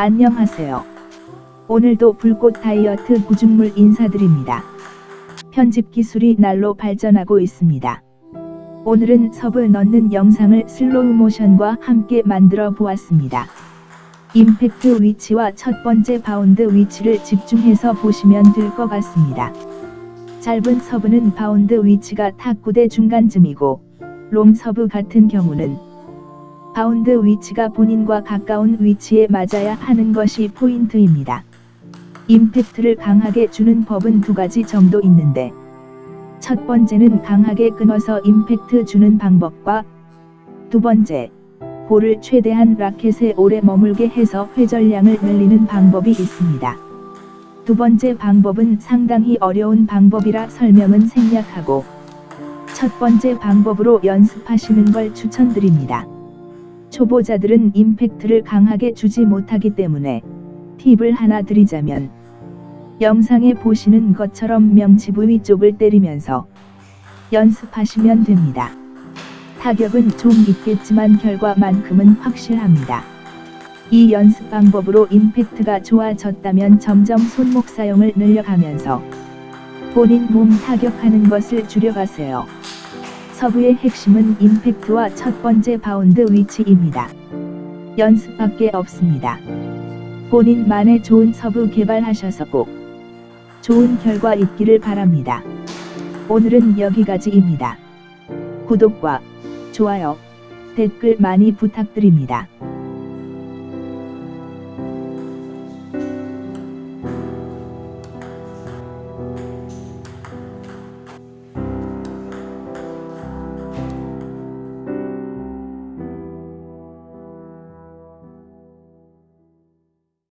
안녕하세요. 오늘도 불꽃 다이어트 구중물 인사드립니다. 편집 기술이 날로 발전하고 있습니다. 오늘은 서브 넣는 영상을 슬로우 모션과 함께 만들어 보았습니다. 임팩트 위치와 첫 번째 바운드 위치를 집중해서 보시면 될 것 같습니다. 짧은 서브는 바운드 위치가 탁구대 중간쯤이고 롱 서브 같은 경우는 바운드 위치가 본인과 가까운 위치에 맞아야 하는 것이 포인트입니다. 임팩트를 강하게 주는 법은 두 가지 정도 있는데 첫 번째는 강하게 끊어서 임팩트 주는 방법과 두 번째, 볼을 최대한 라켓에 오래 머물게 해서 회전량을 늘리는 방법이 있습니다. 두 번째 방법은 상당히 어려운 방법이라 설명은 생략하고 첫 번째 방법으로 연습하시는 걸 추천드립니다. 초보자들은 임팩트를 강하게 주지 못하기 때문에 팁을 하나 드리자면 영상에 보시는 것처럼 명치 부위 쪽을 때리면서 연습하시면 됩니다. 타격은 좀 있겠지만 결과만큼은 확실합니다. 이 연습 방법으로 임팩트가 좋아졌다면 점점 손목 사용을 늘려가면서 본인 몸 타격하는 것을 줄여가세요. 서브의 핵심은 임팩트와 첫 번째 바운드 위치입니다. 연습밖에 없습니다. 본인만의 좋은 서브 개발하셔서 꼭 좋은 결과 있기를 바랍니다. 오늘은 여기까지입니다. 구독과 좋아요, 댓글 많이 부탁드립니다.